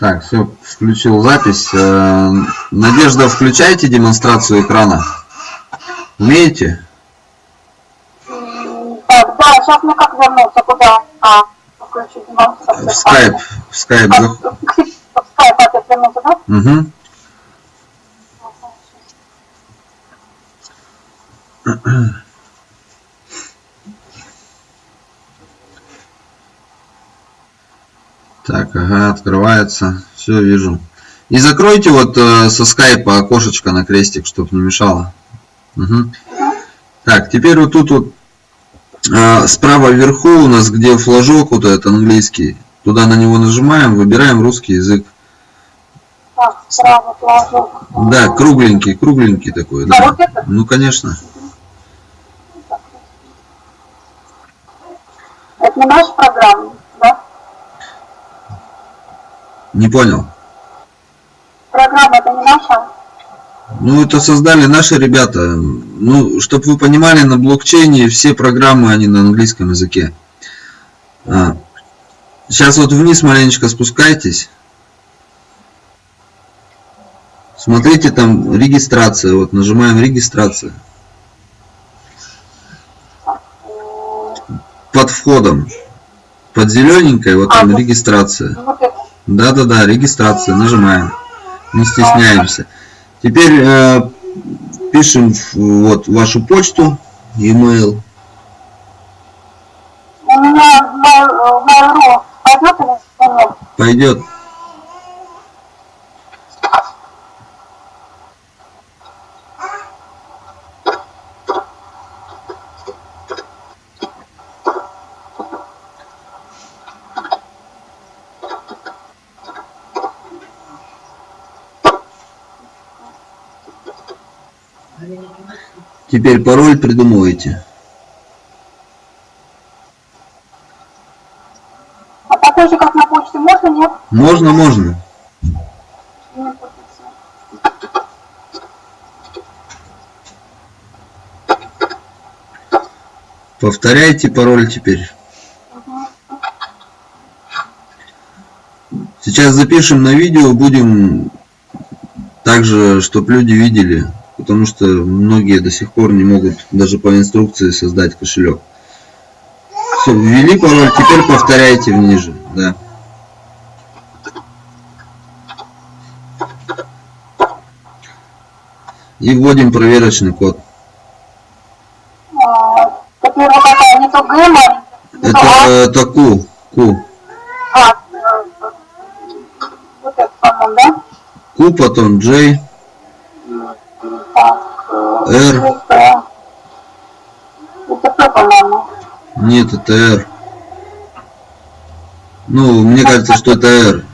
Так, все, включил запись. Э, Надежда, включайте демонстрацию экрана. Умеете? Так, да, сейчас мне как вернуться, куда? А, включить демонстрацию. В скайп. В скайп. А, В скайп опять вернуться, да? Угу. Так, ага, открывается. Все, вижу. И закройте вот э, со скайпа окошечко на крестик, чтобы не мешало. Мгм. Так, теперь вот тут вот э, справа вверху у нас, где флажок вот этот английский, туда на него нажимаем, выбираем русский язык. Так. Да, кругленький, кругленький такой, А да. вот это? Ну, конечно. Это не наша программа? Не понял. Программа это не наша? Ну, это создали наши ребята. Ну, чтобы вы понимали, на блокчейне все программы, они на английском языке. А. Сейчас вот вниз маленечко спускайтесь. Смотрите, там регистрация. Вот нажимаем регистрация. Под входом. Под зелененькой, вот А, там вот. регистрация. Ну, Вот это. Да-да-да, регистрация, нажимаем. Не стесняемся. Теперь э, пишем в- вот вашу почту, e-mail. У меня в Mail.ru пойдет или нет? Пойдет. Теперь пароль придумывайте. А такой же, как на почте, можно, нет? Можно, можно. Нет. Повторяйте пароль теперь. Сейчас запишем на видео, будем также, чтобы люди видели, потому что многие до сих пор не могут даже по инструкции создать кошелек. Все, ввели пароль, теперь повторяйте ниже, да. И вводим проверочный код. Это то Это, Q, Q. Э? Q, потом J, э, R. это, это П, по-моему. Нет, это R. Ну, мне кажется, что это R.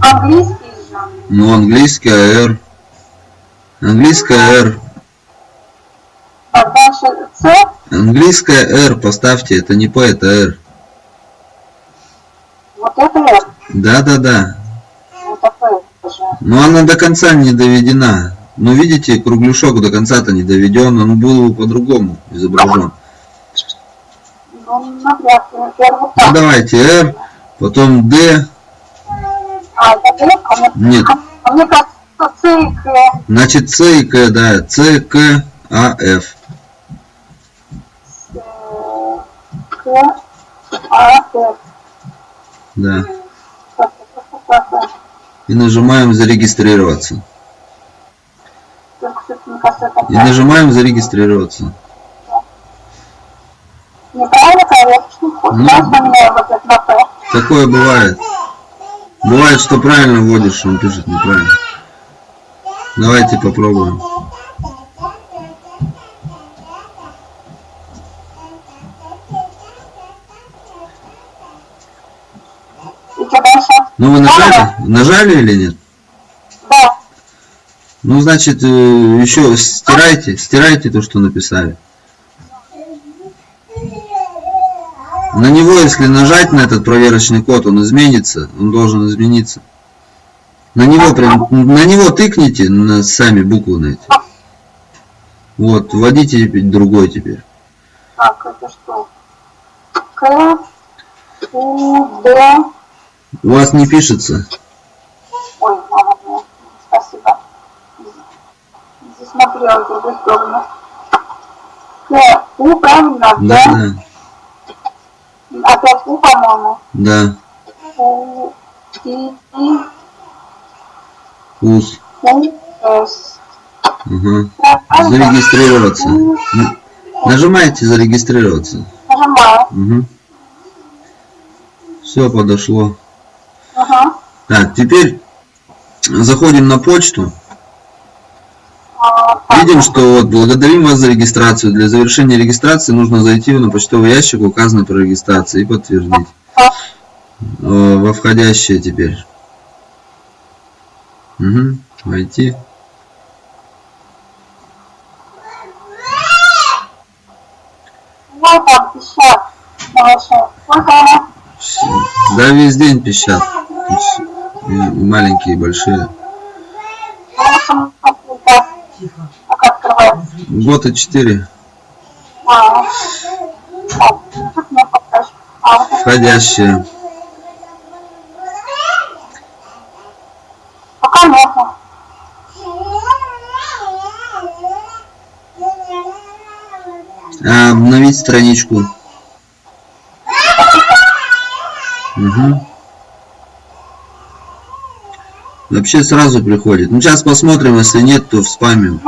Английский же. Ну, английская R. Английская R. А дальше С, Английская R, поставьте, это не P, это R. вот это Р, Да-да-да. это П же. Но она до конца не доведена. Ну, видите, кругляшок до конца-то не доведен, он был по-другому изображен. Ну, Ну, так. давайте R, потом D. А, это Р, а мне, Нет. а мне кажется, С и К. Значит, C и K, да. C, K, A, F. К, А. Да. И нажимаем зарегистрироваться. Только что-то, мне кажется, это И нажимаем зарегистрироваться. неправильно проверочный код. Ну. П. Такое бывает. Бывает, что правильно вводишь, он пишет неправильно. Давайте попробуем. Ну вы нажали? Нажали или нет? Да. Ну, значит, э, еще стирайте, стирайте то, что написали. На него, если нажать на этот проверочный код, он изменится, он должен измениться. На него прям, на него тыкните, на сами буквы на эти. Вот, вводите другой теперь. Так, это что? К, У, Д. У вас не пишется. Делать в другую сторону. К, У, правильно? Да, да, Опять У, по-моему. да. У, И, И, Ус. У, С. Угу. Зарегистрироваться. Нажимаете зарегистрироваться. Нажимаю. Угу. Все подошло. Ага. Так, теперь заходим на почту. Видим, что вот благодарим вас за регистрацию. Для завершения регистрации нужно зайти на почтовый ящик, указанный при регистрации, и подтвердить. Э, Во входящее теперь. Угу. Войти. Да, весь день пищат. И маленькие, и большие. И 4. А, так, тут мне покажешь. А, вот это Входящие. пока. А, обновить страничку. Угу. Вообще сразу приходит. Ну сейчас посмотрим, если нет, то в спаме.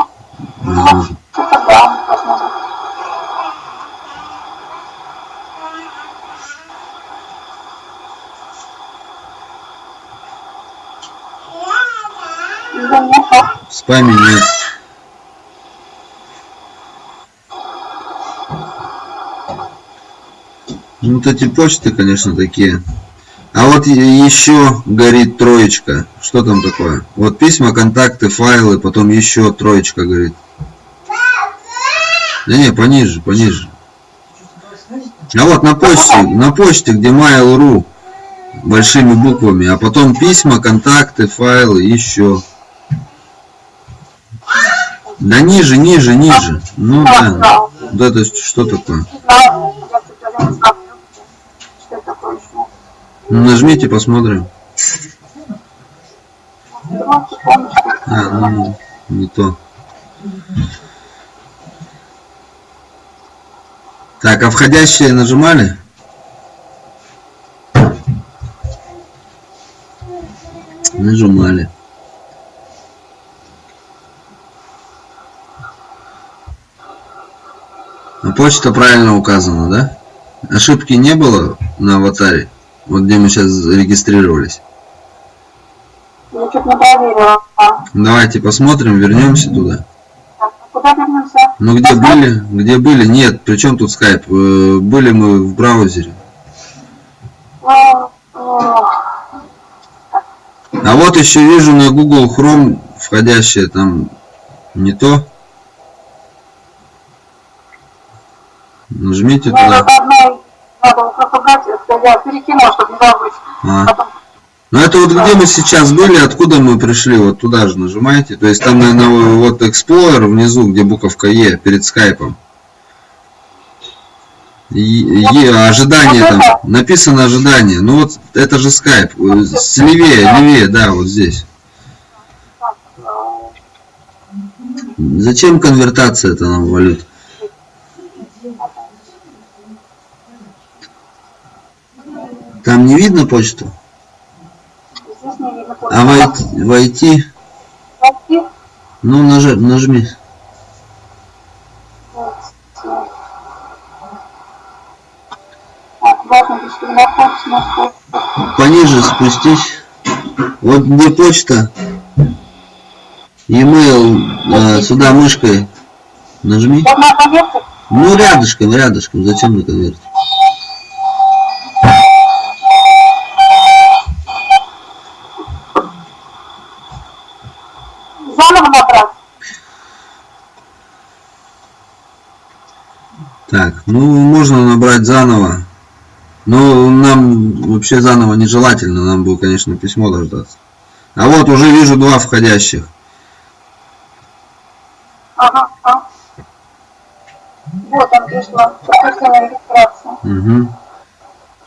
В спаме нет. Ну, вот эти почты, конечно, такие. А вот еще горит троечка. Что там такое? Вот письма, контакты, файлы, потом еще троечка горит. Да не, пониже, пониже. А вот на почте, на почте, где Mail.ru большими буквами, а потом письма, контакты, файлы, еще. Да ниже, ниже, ниже. Ну да. Да, Вот это что такое? Нажмите, посмотрим. А, ну, не то. Так, а входящие нажимали? Нажимали. А почта правильно указана, да? Ошибки не было на аватаре? Вот где мы сейчас зарегистрировались. Я чуть не проверила. А, Давайте посмотрим, вернемся туда. Куда вернемся? Ну где были? Где были? Нет, при чем тут скайп? Э, Были мы в браузере. Ну, ну, А вот еще вижу на Google Chrome входящее там не то. Нажмите Мне туда. Это я перекинула, чтобы не забыть. А. Потом, Ну это вот где мы сейчас были, откуда мы пришли, вот туда же нажимаете. То есть там, наверное, вот Explorer внизу, где буковка Е, перед скайпом. Е, ожидание там, написано ожидание. Ну вот это же скайп. Э, с- Левее, левее, да, вот здесь. Зачем конвертация это нам валют? Там не видно почту? здесь не видно. А войти, войти Войти. ну нажи, нажми. Пониже спустись. Вот где почта. E-mail э, сюда мышкой нажми. Конверте. Ну рядышком, рядышком. Зачем на конверт? Заново набрать. Так, ну можно набрать заново. Но нам вообще заново нежелательно, нам бы, конечно, письмо дождаться. А вот уже вижу два входящих. Ага, а. Вот он регистрации. Угу.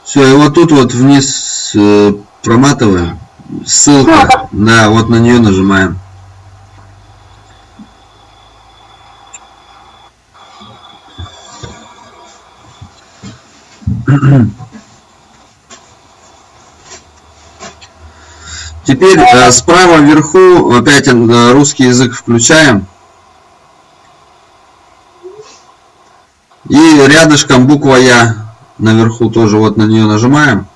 Все, и вот тут вот вниз э, проматываем. Ссылка. Да, вот на нее нажимаем. Теперь э, справа вверху опять э, русский язык включаем. И рядышком буква Я наверху тоже вот на нее нажимаем.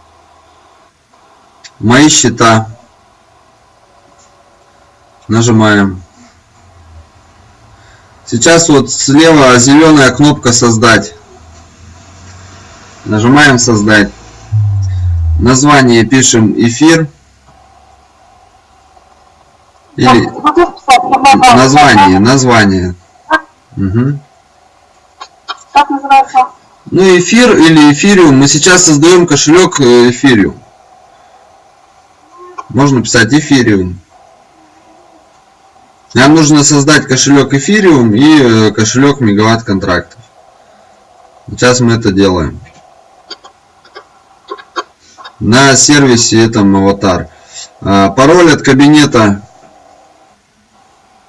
Мои счета. Нажимаем. Сейчас вот слева зеленая кнопка создать. Нажимаем создать. Название пишем эфир. Или название, название. Угу. Как называется? Ну, эфир или эфириум. Мы сейчас создаем кошелек э, эфириум. Можно писать эфириум. Нам нужно создать кошелек эфириум и э, кошелек мегаватт контрактов. Сейчас мы это делаем. На сервисе этом аватар. А, Пароль от кабинета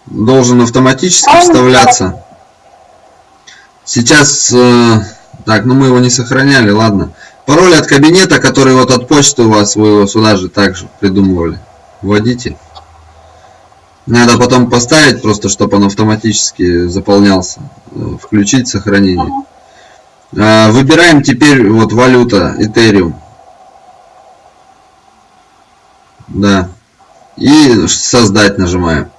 должен автоматически вставляться. Сейчас, э, так, ну мы его не сохраняли, ладно. Пароль от кабинета, который вот от почты у вас, вы его сюда же также придумывали. Вводите. Надо потом поставить, просто чтобы он автоматически заполнялся. Э, Включить сохранение. Э, Выбираем теперь вот валюта, Ethereum. Да. И создать нажимаем.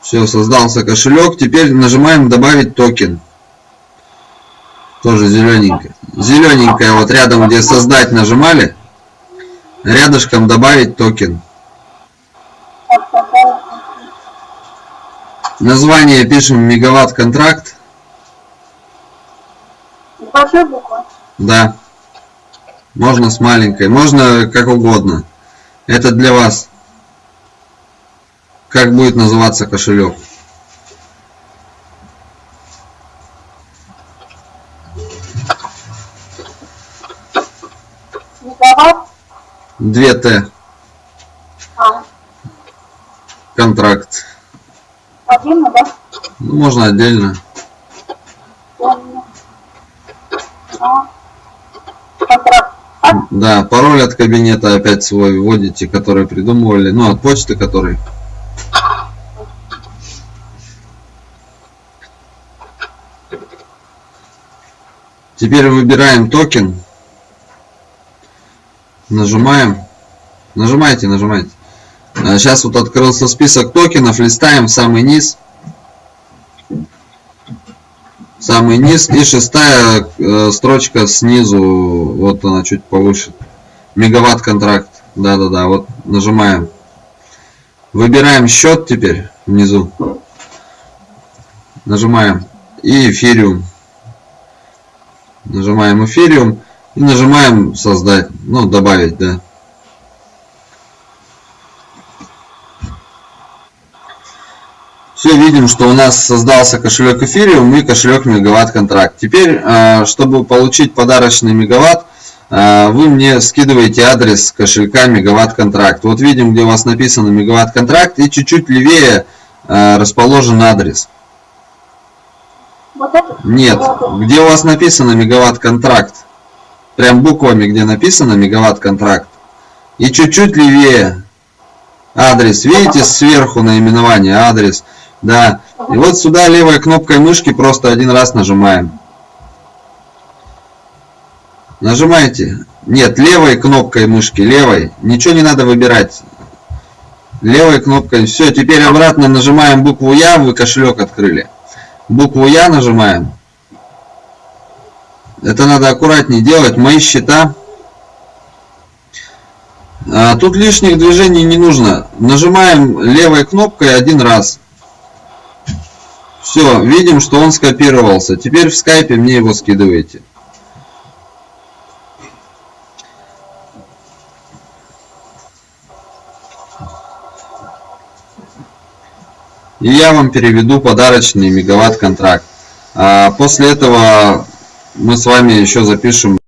Все, создался кошелек. Теперь нажимаем добавить токен. Тоже зелененькая. Зелененькая вот рядом, где создать нажимали. Рядышком добавить токен. Название пишем мегаватт контракт. Большой буквы. Да. Можно с маленькой. Можно как угодно. Это для вас. Как будет называться кошелек. Мегаватт. 2Т. А, Контракт. отдельно, да? Ну, можно. Отдельно. А. Контракт. А, Да, пароль от кабинета опять свой вводите, который придумывали. Ну, от почты, который. Теперь выбираем токен. Нажимаем. Нажимайте, нажимайте. Сейчас вот открылся список токенов. Листаем в самый низ. Самый низ. И шестая э, строчка снизу. Вот она чуть повыше. Мегаватт контракт. Да-да-да. Вот нажимаем. Выбираем счет теперь внизу. Нажимаем. И эфириум. Нажимаем эфириум. И нажимаем создать. Ну, добавить, да. Все, видим, что у нас создался кошелек эфириум и кошелек мегаватт контракт. Теперь, э, чтобы получить подарочный мегаватт, э, вы мне скидываете адрес кошелька мегаватт контракт. Вот видим, где у вас написано мегаватт контракт и чуть-чуть левее э, расположен адрес. вот? Нет, где у вас написано мегаватт контракт. Прям буквами, где написано мегаватт контракт. И чуть-чуть левее адрес. Видите сверху наименование адрес. Да. И вот сюда левой кнопкой мышки просто один раз нажимаем. Нажимаете. Нет, левой кнопкой мышки, левой. Ничего не надо выбирать. Левой кнопкой. Все, теперь обратно нажимаем букву Я, вы кошелек открыли. Букву Я нажимаем. Это надо аккуратнее делать. Мои счета. А, Тут лишних движений не нужно. Нажимаем левой кнопкой один раз. Все, видим, что он скопировался. Теперь в скайпе мне его скидываете. И я вам переведу подарочный мегаватт контракт. А после этого мы с вами еще запишем